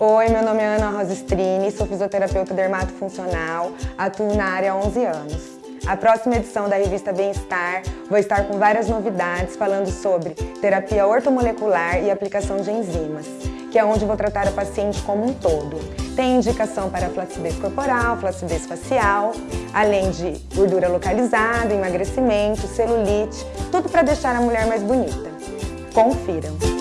Oi, meu nome é Ana Rosa Strini, sou fisioterapeuta dermatofuncional, atuo na área há 11 anos. A próxima edição da revista Bem-Estar vou estar com várias novidades falando sobre terapia ortomolecular e aplicação de enzimas, que é onde vou tratar o paciente como um todo. Tem indicação para flacidez corporal, flacidez facial, além de gordura localizada, emagrecimento, celulite, tudo para deixar a mulher mais bonita. Confiram!